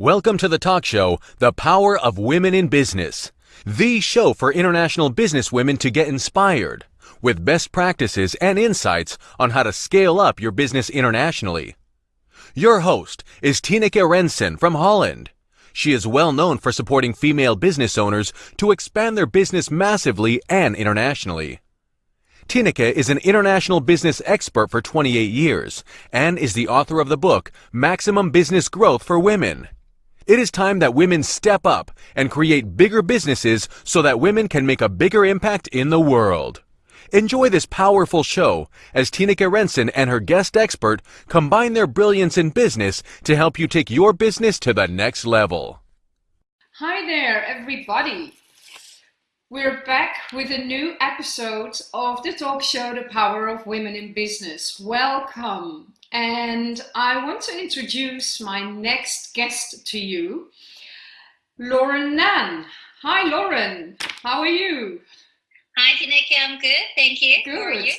Welcome to the talk show, The Power of Women in Business, the show for international businesswomen to get inspired with best practices and insights on how to scale up your business internationally. Your host is Tineke Rensen from Holland. She is well known for supporting female business owners to expand their business massively and internationally. Tineke is an international business expert for 28 years and is the author of the book Maximum Business Growth for Women. It is time that women step up and create bigger businesses so that women can make a bigger impact in the world. Enjoy this powerful show as Tineke Rensen and her guest expert combine their brilliance in business to help you take your business to the next level. Hi there, everybody. We're back with a new episode of the talk show The Power of Women in Business. Welcome. And I want to introduce my next guest to you, Lauren Nan. Hi, Lauren. How are you? Hi, Tineke. I'm good. Thank you. Good. How are you?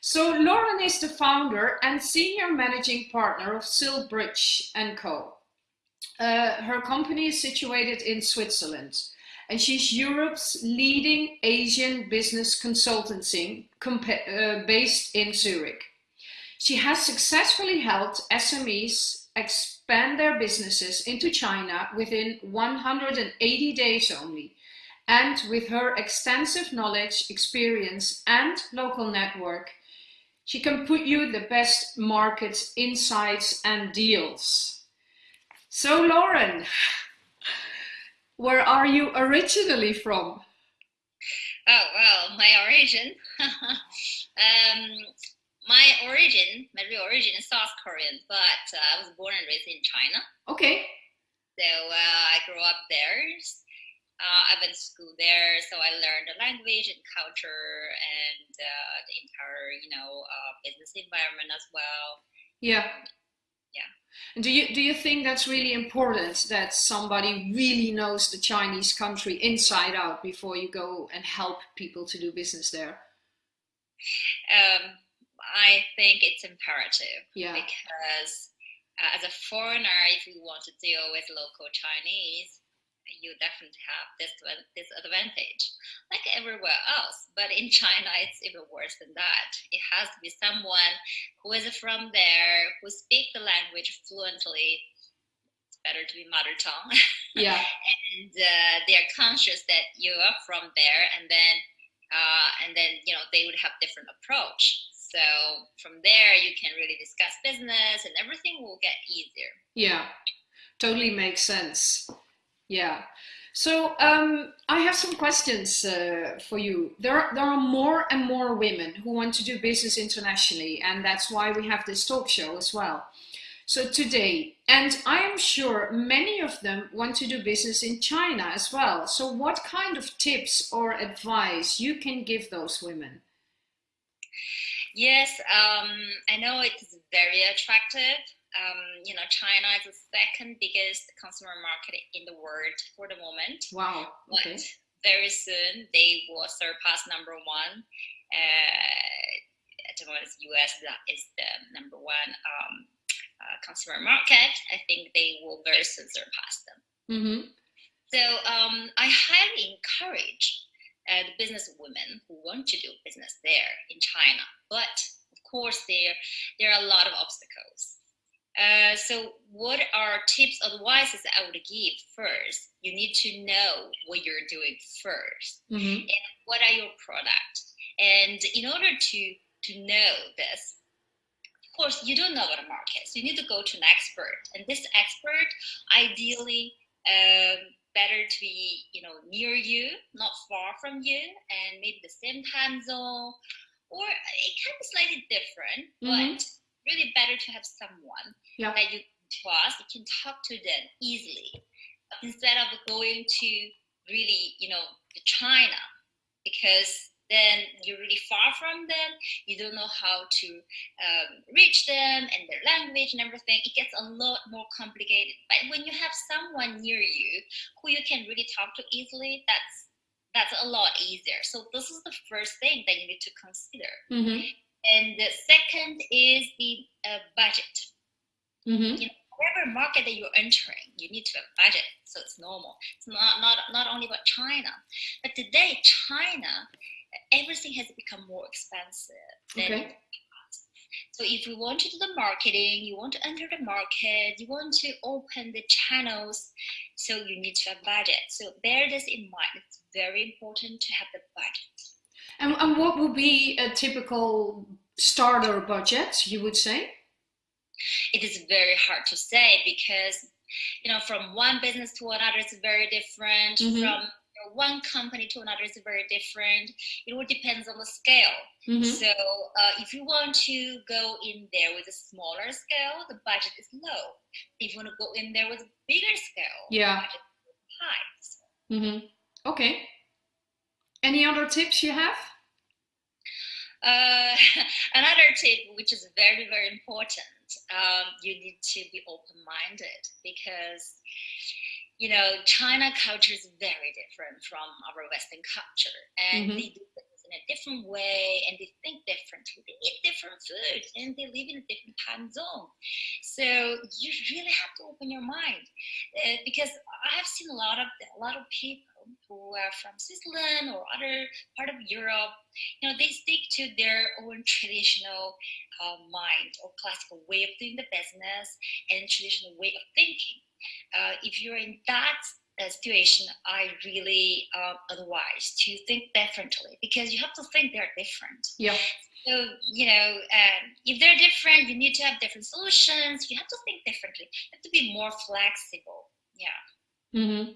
So Lauren is the founder and senior managing partner of Silbridge & Co. Uh, her company is situated in Switzerland and she's Europe's leading Asian business consultancy uh, based in Zurich. She has successfully helped SMEs expand their businesses into China within 180 days only. And with her extensive knowledge, experience, and local network, she can put you the best market insights and deals. So, Lauren, where are you originally from? Oh, well, my origin. um, my origin, my real origin is South Korean, but uh, I was born and raised in China. Okay. So uh, I grew up there. Uh, I went to school there, so I learned the language and culture and uh, the entire, you know, uh, business environment as well. Yeah. Yeah. And do you do you think that's really important that somebody really knows the Chinese country inside out before you go and help people to do business there? Um, I think it's imperative yeah. because uh, as a foreigner, if you want to deal with local Chinese, you definitely have this disadvantage, like everywhere else. But in China, it's even worse than that. It has to be someone who is from there, who speak the language fluently. It's better to be mother tongue. Yeah. and uh, they are conscious that you are from there, and then uh, and then you know they would have different approach so from there, you can really discuss business and everything will get easier. Yeah, totally makes sense. Yeah. So um, I have some questions uh, for you. There are, there are more and more women who want to do business internationally, and that's why we have this talk show as well. So today, and I am sure many of them want to do business in China as well. So what kind of tips or advice you can give those women? Yes, um, I know it is very attractive. Um, you know, China is the second biggest consumer market in the world for the moment. Wow. Okay. But very soon they will surpass number one. Uh, at the moment, US is the number one um, uh, consumer market. I think they will very soon surpass them. Mm -hmm. So um, I highly encourage uh, the business women who want to do business there in China. But of course, there, there are a lot of obstacles. Uh, so what are tips, advices I would give first? You need to know what you're doing 1st mm -hmm. and what are your products. And in order to, to know this, of course, you don't know what a market, so you need to go to an expert. And this expert, ideally, um, better to be, you know, near you, not far from you, and maybe the same time zone, or can be slightly different, mm -hmm. but really better to have someone yeah. that you trust, you can talk to them easily instead of going to really, you know, China because then you're really far from them you don't know how to um, reach them and their language and everything it gets a lot more complicated but when you have someone near you who you can really talk to easily that's that's a lot easier so this is the first thing that you need to consider mm -hmm. and the second is the uh, budget mm -hmm. you know, whatever market that you're entering, you need to have budget. So it's normal. It's not, not, not only about China. But today, China, everything has become more expensive. Okay. So if you want to do the marketing, you want to enter the market, you want to open the channels, so you need to have budget. So bear this in mind. It's very important to have the budget. And, and what would be a typical starter budget, you would say? It is very hard to say because, you know, from one business to another, it's very different. Mhm. From one company to another is very different. It all depends on the scale. Mhm. So uh, if you want to go in there with a smaller scale, the budget is low. If you want to go in there with a bigger scale, the Yeah. budget is high. So Mhm. Okay. Any other tips you have? Uh, another tip, which is very, very important, um, you need to be open-minded because, you know, China culture is very different from our Western culture, and Mhm. they do things in a different way, and they think differently. They eat different food, and they live in a different time zone. So you really have to open your mind, uh, because I have seen a lot of a lot of people who are from Switzerland or other part of Europe you know, they stick to their own traditional uh, mind or classical way of doing the business and traditional way of thinking. Uh, if you're in that uh, situation, I really uh, advise to think differently because you have to think they're different. Yeah. So, you know, um, if they're different, you need to have different solutions. You have to think differently. You have to be more flexible. Yeah. hmm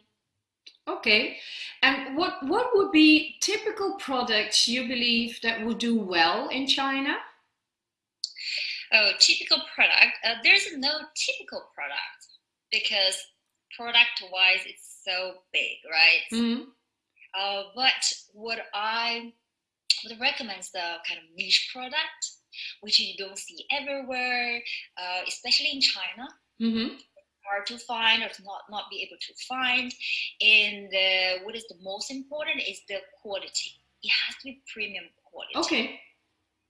Okay. And what what would be typical products you believe that would do well in China? Oh, typical product. Uh, there's no typical product because product-wise, it's so big, right? Mhm. Uh, but what I would recommend is the kind of niche product, which you don't see everywhere, uh, especially in China. Mhm. Hard to find or to not not be able to find. And uh, what is the most important is the quality. It has to be premium quality. Okay.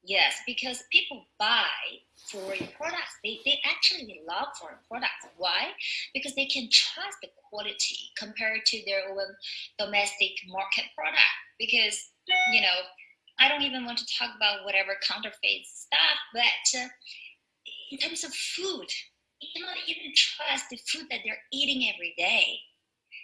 Yes, because people buy foreign products. They, they actually love foreign products. Why? Because they can trust the quality compared to their own domestic market product. Because, you know, I don't even want to talk about whatever counterfeit stuff, but uh, in terms of food, you cannot even trust the food that they're eating every day.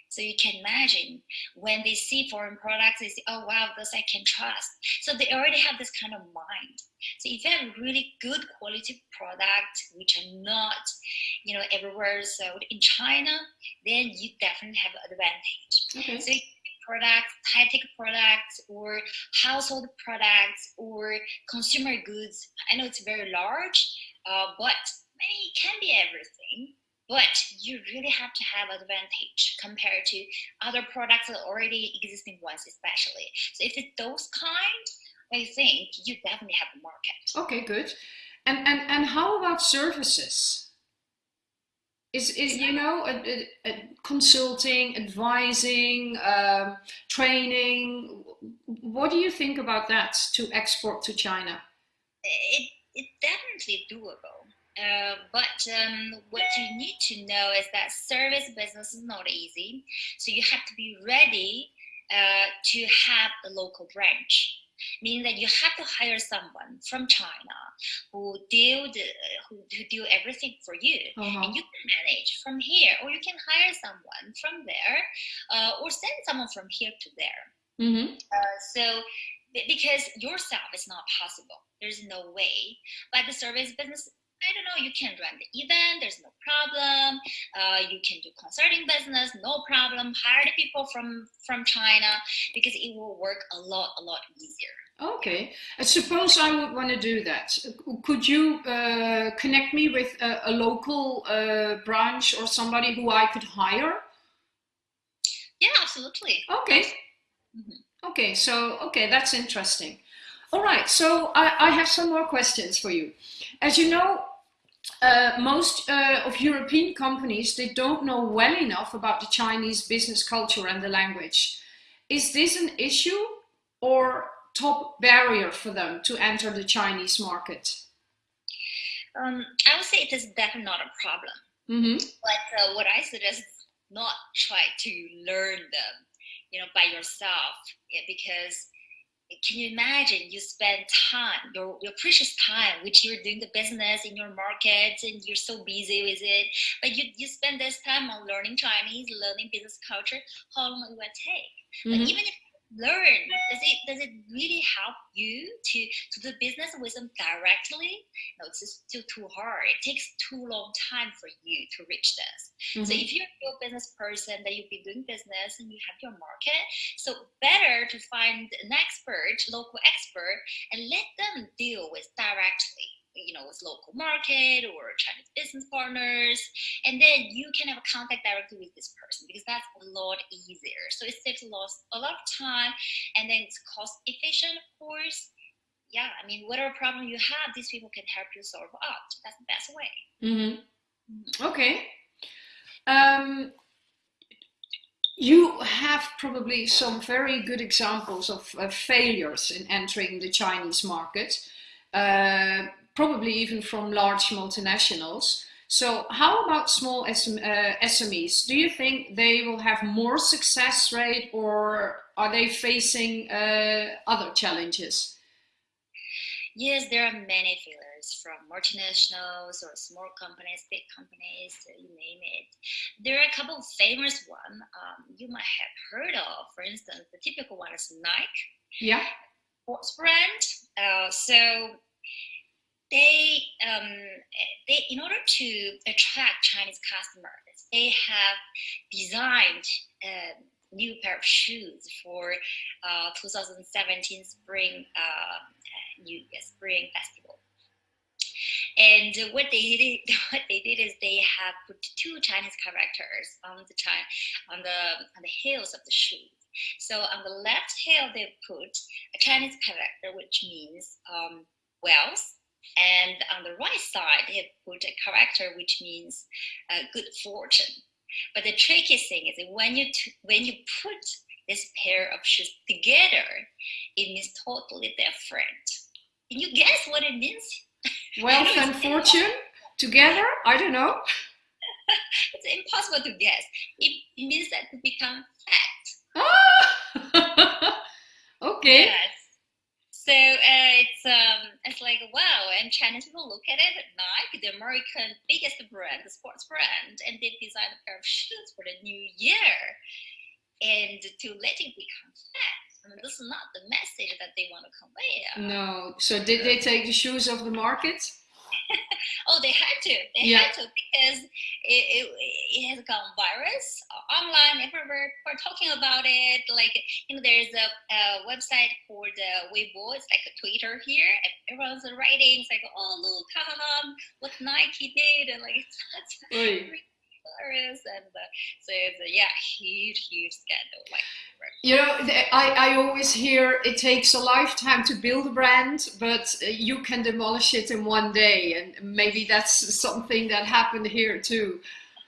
So you can imagine when they see foreign products, they say, oh wow, those I can trust. So they already have this kind of mind. So if you have really good quality products, which are not, you know, everywhere sold in China, then you definitely have an advantage. Okay. So products, high-tech products, or household products, or consumer goods. I know it's very large, uh, but I mean, it can be everything. But you really have to have advantage compared to other products that already existing ones, especially. So if it's those kind, I think you definitely have a market. Okay, good. And and and how about services? Is is you know a, a, a consulting, advising, um, training? What do you think about that to export to China? It, it's definitely doable. Uh, but um, what you need to know is that service business is not easy. So you have to be ready uh, to have a local branch. Meaning that you have to hire someone from China who deal the, who, who do everything for you, Uh-huh. and you can manage from here, or you can hire someone from there, uh, or send someone from here to there. hmm Uh, so because yourself is not possible there's no way but the service business i don't know you can run the event there's no problem uh, you can do consulting business no problem hire the people from from china because it will work a lot a lot easier Okay. I suppose I would want to do that. Could you uh, connect me with a, a local uh, branch or somebody who I could hire? yeah absolutely Okay. Mhm. Okay, so, okay, that's interesting. All right, so I, I have some more questions for you. As you know, uh, most uh, of European companies, they don't know well enough about the Chinese business culture and the language. Is this an issue or top barrier for them to enter the Chinese market? um, i would say it is definitely not a problem Mm-hmm. But uh, what I suggest is not try to learn them, you know, by yourself, because can you imagine you spend time your, your precious time which you're doing the business in your market and you're so busy with it but you, you spend this time on learning chinese learning business culture how long it will take Mm-hmm. but even if learn? Does it does it really help you to to do business with them directly? No it's just still too hard. It takes too long time for you to reach this. So Mhm. if you're a business person that you've been doing business and you have your market so better to find an expert local expert and let them deal with directly you know with local market or chinese business partners and then you can have a contact directly with this person because that's a lot easier. So it saves a lot, a lot of time and then it's cost efficient of course. Yeah i mean whatever problem you have these people can help you solve out that's the best way. Mm-hmm. Okay. Um, you have probably some very good examples of uh, failures in entering the Chinese market, uh, probably even from large multinationals. So, how about small uh, SMEs? Do you think they will have more success rate, or are they facing uh, other challenges? Yes, there are many failures from multinationals or small companies, big companies, uh, you name it. There are a couple of famous ones um, you might have heard of. For instance, the typical one is Nike, Yeah. sports brand. Uh, so they, um, they, in order to attract Chinese customers, they have designed a new pair of shoes for uh, 2017 spring uh, new spring festival. And what they did, what they did is they have put two Chinese characters on the on the on the heels of the shoes. So on the left heel they put a Chinese character, which means um, wealth, and on the right side they put a character which means uh, good fortune. But the tricky thing is that when you when you put this pair of shoes together, it means totally different. Can you guess what it means? Wealth and fortune together? I don't know. It's impossible to guess. It, means that to become fat. Ah! okay. Yes. So uh, it's um it's like wow, and Chinese people look at it Nike, the American biggest brand, the sports brand, and they designed a pair of shoes for the new year, and to let it become fat. I mean, this is not the message that they want to convey. No. So did they take the shoes off the market? Oh, they had to. They Yeah. had to because it, it, it has gone virus online everywhere. We're talking about it. Like you know, there's a, a website for the Weibo. It's like a Twitter here, everyone's writing. It's like, oh look, what Nike did, and like it's, it's And uh, so it's a yeah, huge, huge scandal. Like You know, I, I always hear it takes a lifetime to build a brand, but uh, you can demolish it in one day. And maybe that's something that happened here too.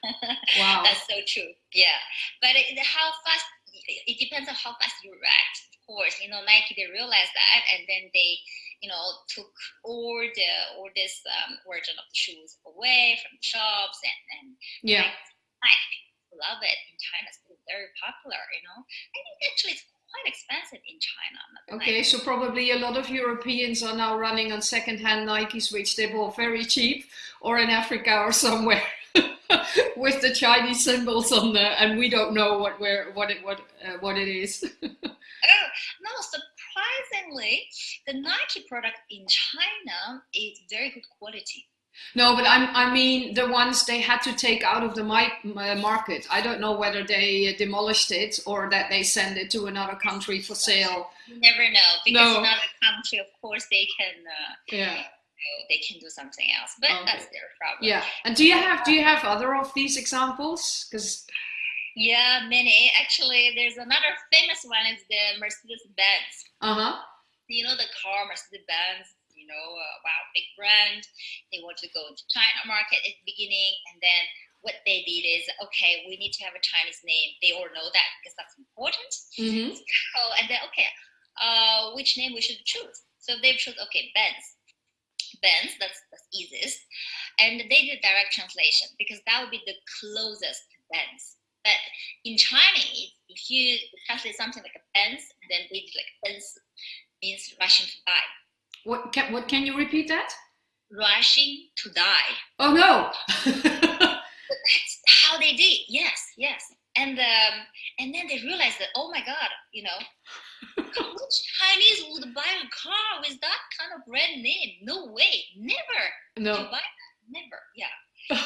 Wow. That's so true. Yeah, but it, how fast? It depends on how fast you react. Of course, you know Nike they realized that, and then they, you know, took all the all this um, version of the shoes away from the shops, and and Yeah. Nike people love it in China. It's very popular. You know, I think actually it's quite expensive in China. Okay, Nike. so probably a lot of Europeans are now running on second-hand Nikes, which they bought very cheap, or in Africa or somewhere, with the Chinese symbols on there, and we don't know what where what it what uh, what it is. Oh, no, surprisingly, the Nike product in China is very good quality. No, but I'm, I mean the ones they had to take out of the uh, market. I don't know whether they demolished it or that they send it to another country for sale. You never know because No. in other country, of course, they can uh, Yeah, they can do something else, but Okay. that's their problem. yeah. And do you have do you have other of these examples? Because Yeah, many. Actually, there's another famous one is the Mercedes Benz. uh huh. You know the car Mercedes Benz. You know, uh, wow, big brand. They want to go into China market at the beginning, and then what they did is okay, we need to have a Chinese name. They all know that because that's important. Mm-hmm. Oh, and then okay, uh, which name we should choose? So they choose okay, Benz. Benz, that's that's easiest. and they did direct translation because that would be the closest to Benz. But in Chinese, if you translate something like a Benz, then they did like Benz means rushing to die. What can what can you repeat that? Rushing to die. Oh no. That's how they did. Yes, yes. And um, and then they realized that oh my god, you know, which Chinese would buy a car with that kind of brand name? No way, never. no. Buy that, never. Yeah.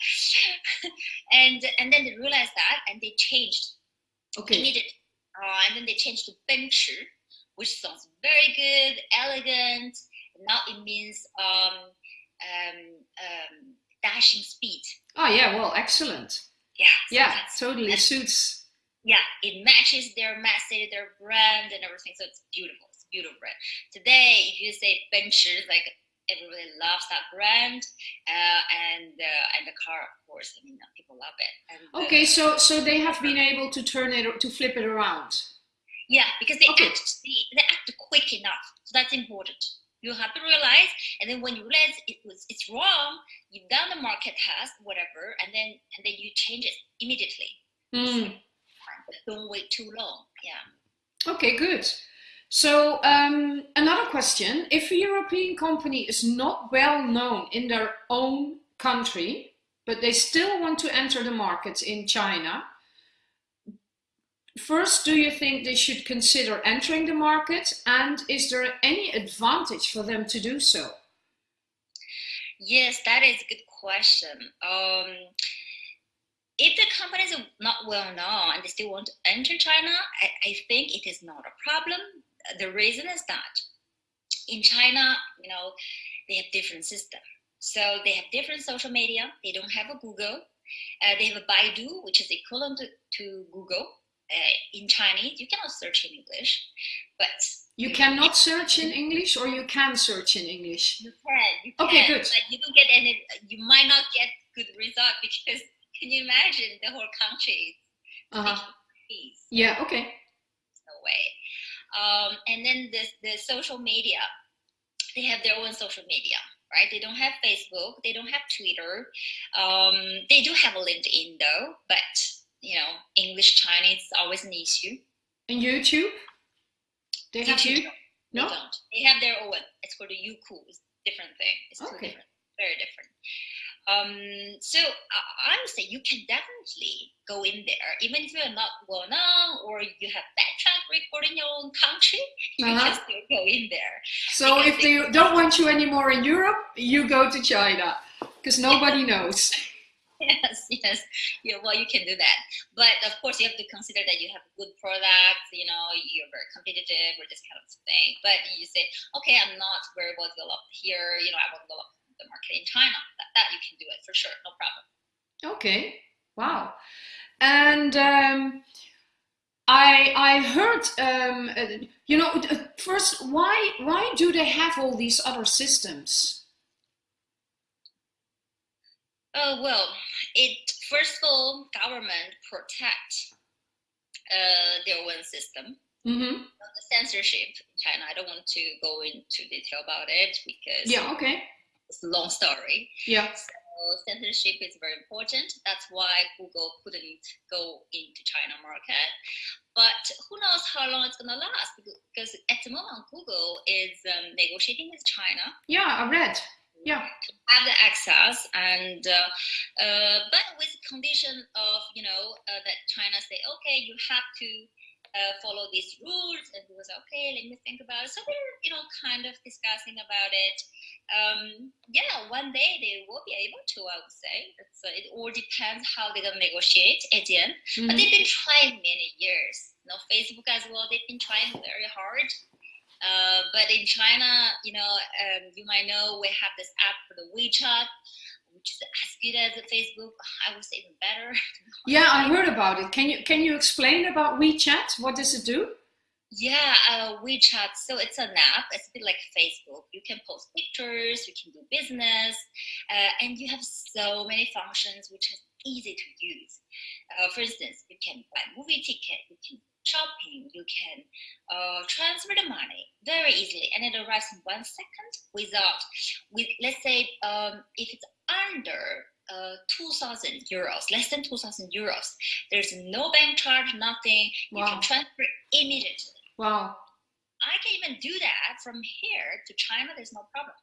so, and and then they realized that, and they changed Okay. immediately. Uh, and then they changed to Benchi, which sounds very good, elegant. Now it means um, um, um, dashing speed. Oh yeah, well, excellent. Yeah. so Yeah, totally suits. yeah, it matches their message, their brand, and everything. So it's beautiful. It's beautiful brand. Today, if you say Benches, like everybody loves that brand, uh, and uh, and the car, of course. I mean, uh, people love it. And, uh, Okay, so so they have been able to turn it to flip it around. Yeah, because they Okay. act they, they act quick enough. So that's important. You have to realize, and then when you realize it was it's wrong, you've done the market test, whatever, and then and then you change it immediately. Hmm. But don't wait too long. Yeah. Okay, good. So um, another question: If a European company is not well known in their own country, but they still want to enter the market in China, first, do you think they should consider entering the market? And is there any advantage for them to do so? Yes, that is a good question. Um, if the companies are not well known and they still want to enter China, I, I think it is not a problem. The reason is that in China, you know, they have different system. So they have different social media. They don't have a Google. Uh, they have a Baidu, which is equivalent to, to Google uh, in Chinese. You cannot search in English, but You cannot search in English, or you can search in English. You can. You can. Okay, good. But you don't get any. You might not get good result because can you imagine the whole country speaking Chinese? Yeah. Okay. No way. Um, and then the the social media, they have their own social media, right? They don't have Facebook. They don't have Twitter. Um, they do have a LinkedIn though, but you know, English Chinese is always an issue. And YouTube? They have YouTube, you? They No. don't. They have their own. It's called a Youku. It's a different thing. It's Okay. different, very different. Um, so I, I would say you can definitely go in there, even if you're not well known or you have bad track record in your own country, you Uh-huh. can still go in there. So if they don't want you anymore in Europe, you go to China because nobody knows. Yes, yes. Yeah, well, you can do that. But of course, you have to consider that you have good products, you know, you're very competitive or this kind of thing. But you say, okay, I'm not very well developed here, you know, I want to develop the market in China. That, that you can do it for sure, no problem. Okay. Wow. And um, I I heard um, uh, you know first why why do they have all these other systems? Oh, well, it first of all, government protect uh, their own system. Mm-hmm. The censorship in China, I don't want to go into detail about it because Yeah. Okay. It's a long story. Yeah. So censorship is very important. That's why Google couldn't go into China market. But who knows how long it's gonna last? Because at the moment, Google is um, negotiating with China Yeah. I read. Yeah. to have the access, and uh, uh, but with condition of you know uh, that China say, okay, you have to. Uh, follow these rules and he was okay let me think about it so we're, you know kind of discussing about it um, yeah, one day they will be able to. I would say it's, uh, it all depends how they're gonna negotiate at the end. But Mhm. they've been trying many years. You know, Facebook as well. They've been trying very hard. Uh, but in China, you know, um, you might know we have this app for the WeChat, which is as good as the Facebook. I would say even better. Yeah, I heard about it. Can you can you explain about WeChat? What does it do? Yeah, uh, WeChat. So it's an app. It's a bit like Facebook. You can post pictures. You can do business, uh, and you have so many functions which is easy to use. Uh, for instance, you can buy movie ticket. You can shopping, you can uh, transfer the money very easily, and it arrives in one second without, with let's say um, if it's under uh, 2,000 euros, less than 2,000 euros, there's no bank charge, nothing. Wow. You can transfer immediately. Wow. I can even do that from here to China. There's no problem.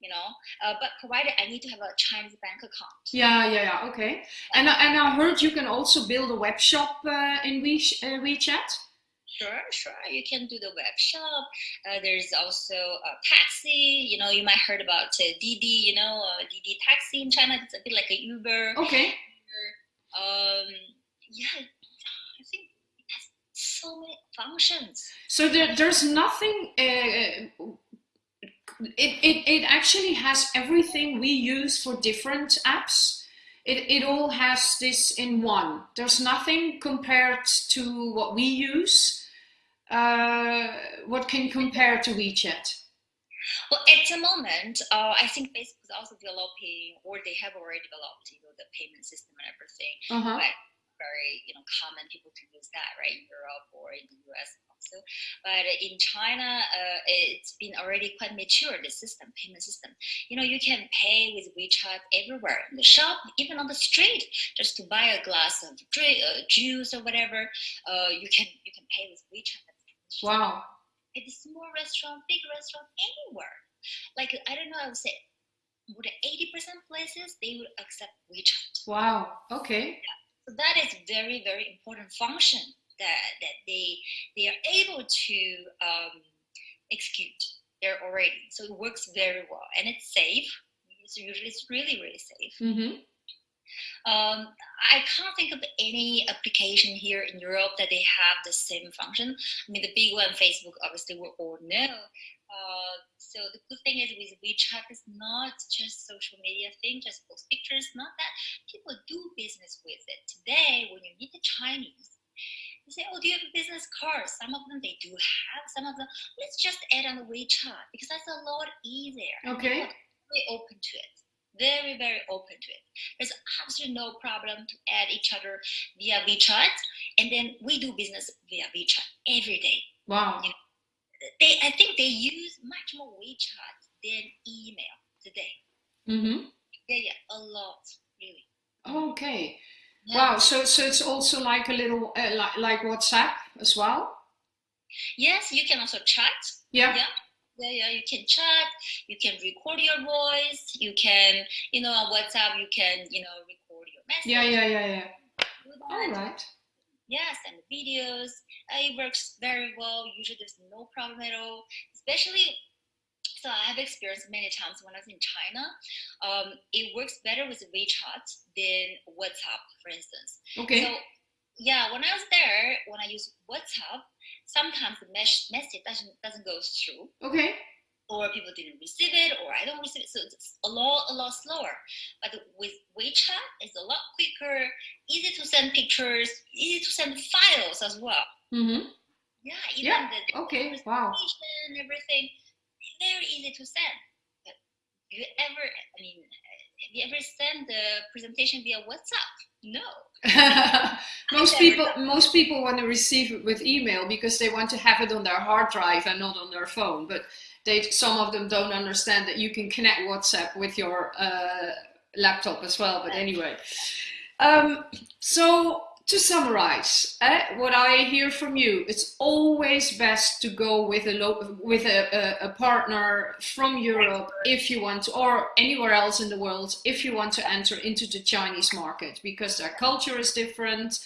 You know, uh, but provided I need to have a Chinese bank account. Yeah, yeah, yeah. Okay. And I- and I heard you can also build a web shop uh, in We- uh, WeChat. Sure, sure. You can do the web shop. Uh, there's also a taxi. You know, you might heard about uh, Didi. You know, uh, Didi taxi in China. It's a bit like a Uber. Okay. Um, yeah, I think it has so many functions. So there, there's nothing. Uh, it, it it actually has everything we use for different apps. It it all has this in one. There's nothing compared to what we use. Uh, what can compare to WeChat? Well, at the moment, uh, I think Facebook is also developing, or they have already developed, you know, the payment system and everything. Uh huh. But very, you know, common people to use that, right, in Europe or in the US also. But in China, uh, it's been already quite mature, the system, payment system. You know, you can pay with WeChat everywhere, in the shop, even on the street, just to buy a glass of drink, uh, juice or whatever. Uh, you can you can pay with WeChat. Wow. At a small restaurant, big restaurant, anywhere. Like I don't know, I would say more than eighty percent places they would accept WeChat. Wow. Okay. So that is very very important function that that they they are able to um, execute there already. So it works very well and it's safe. It's usually it's really really safe. Mm-hmm. Um, I can't think of any application here in Europe that they have the same function. I mean, the big one, Facebook, obviously we all know. Uh, so the good thing is with WeChat, it's not just social media thing, just post pictures. Not that people do business with it today. When you meet the Chinese, they say, "Oh, do you have a business card?" Some of them they do have. Some of them, let's just add on the WeChat because that's a lot easier. Okay. are open to it. Very, very open to it. There's absolutely no problem to add each other via WeChat, and then we do business via WeChat every day. Wow. They, I think they use much more WeChat than email today. Mm-hmm. Yeah, yeah, a lot, really. Okay. Yeah. Wow. So so it's also like a little uh, like like WhatsApp as well. Yes, you can also chat. Yeah. Yeah. Yeah, yeah, you can chat, you can record your voice, you can, you know, on WhatsApp, you can, you know, record your message. Yeah. Yeah. Yeah. Yeah. All right. Yes, and videos. Uh, it works very well. Usually, there's no problem at all. Especially, so I have experienced many times when I was in China. Um, it works better with WeChat than WhatsApp, for instance. Okay. So, yeah, when I was there, when I use WhatsApp, sometimes the mes- message doesn't doesn't go through, Okay. or people didn't receive it, or I don't receive it. So it's a lot a lot slower. But with WeChat, it's a lot quicker, easy to send pictures, easy to send files as well. Mm-hmm. Yeah, even Yeah, the, the okay, wow. presentation, everything, very easy to send. But you ever, I mean, have you ever sent the presentation via WhatsApp? No. most people most people want to receive it with email because they want to have it on their hard drive and not on their phone. But they some of them don't understand that you can connect WhatsApp with your uh, laptop as well. But anyway, um, so to summarize, eh, what I hear from you, it's always best to go with a with a, a, a partner from Europe if you want or anywhere else in the world if you want to enter into the Chinese market because their culture is different.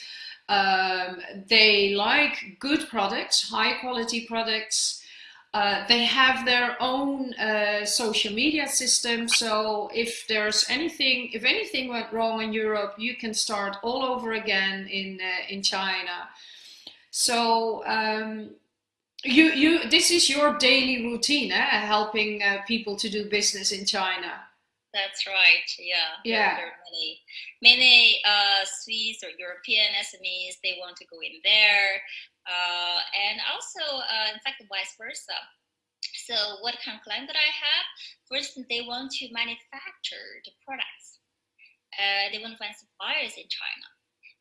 Um, they like good products, high quality products. Uh, they have their own uh, social media system, so if there's anything, if anything went wrong in Europe, you can start all over again in uh, in China. So um, you you this is your daily routine, eh? helping uh, people to do business in China. That's right. Yeah. Yeah. There, are many, many uh, Swiss or European SMEs. They want to go in there, uh, and also, uh, in fact, vice versa. So, what kind of client that I have? First, they want to manufacture the products. Uh, they want to find suppliers in China.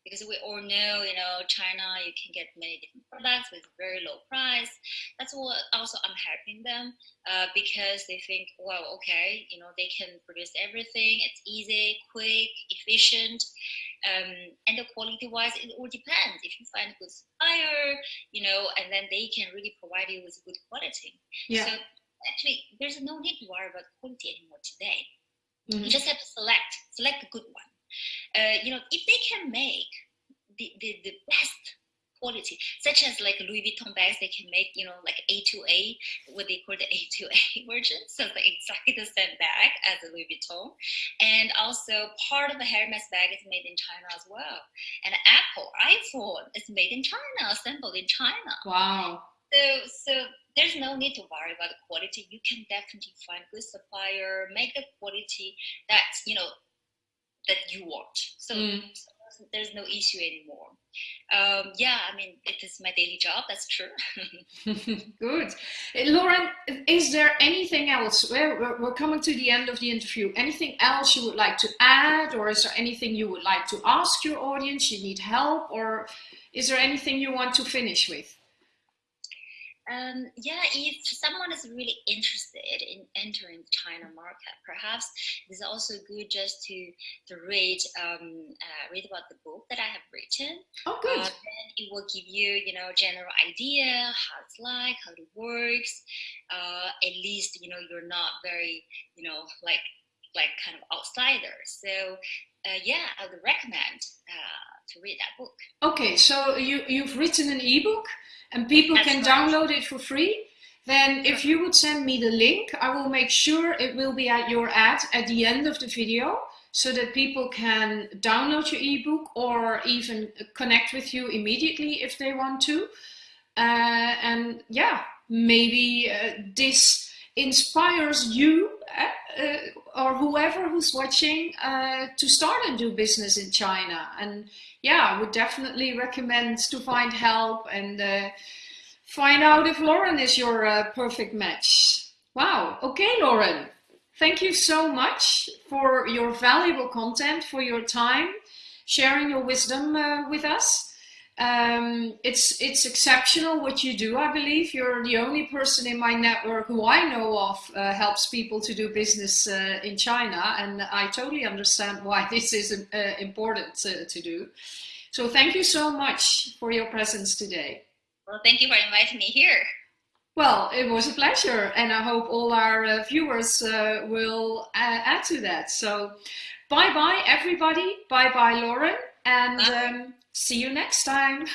Because we all know, you know, China, you can get many different products with very low price. That's what also I'm helping them uh, because they think, well, okay, you know, they can produce everything. It's easy, quick, efficient. Um, and the quality wise, it all depends. If you find a good supplier, you know, and then they can really provide you with good quality. Yeah. So actually, there's no need to worry about quality anymore today. Mhm. You just have to select, select a good one. Uh, you know, if they can make the, the, the best quality, such as like Louis Vuitton bags, they can make, you know, like A2A, what they call the A2A version. So it's like exactly the same bag as a Louis Vuitton. And also part of the Hermes bag is made in China as well. And Apple iPhone is made in China, assembled in China. Wow. So, so there's no need to worry about the quality. You can definitely find good supplier, make the quality that you know that you want. So, Mm. so there's no issue anymore. Um, yeah, I mean it is my daily job. That's true. Good. Uh, Lauren, is there anything else? We're, we're- we're coming to the end of the interview. Anything else you would like to add, or is there anything you would like to ask your audience? You need help, or is there anything you want to finish with? Um, yeah, if someone is really interested in entering the China market, perhaps it's also good just to to read um, uh, read about the book that I have written. Oh, Uh, good. then it will give you, you know, general idea how it's like, how it works. Uh, at least, you know, you're not very, you know, like like kind of outsider. So, uh, yeah, I would recommend uh, to read that book. Okay, so you, you've written an ebook and people That's can right. download it for free. Then if you would send me the link, I will make sure it will be at your ad at the end of the video so that people can download your ebook or even connect with you immediately if they want to. Uh, and yeah, maybe uh, this inspires you uh, uh, or whoever who's watching uh, to start and do business in China. And yeah, I would definitely recommend to find help and uh, find out if Lauren is your uh, perfect match. Wow. Okay, Lauren. Thank you so much for your valuable content, for your time, sharing your wisdom uh, with us. Um, it's it's exceptional what you do. I believe you're the only person in my network who I know of uh, helps people to do business uh, in China, and I totally understand why this is uh, important to, to do. So thank you so much for your presence today. Well, thank you for inviting me here. Well, it was a pleasure, and I hope all our uh, viewers uh, will uh, add to that. So, bye bye, everybody. Bye bye, Lauren, and um, see you next time.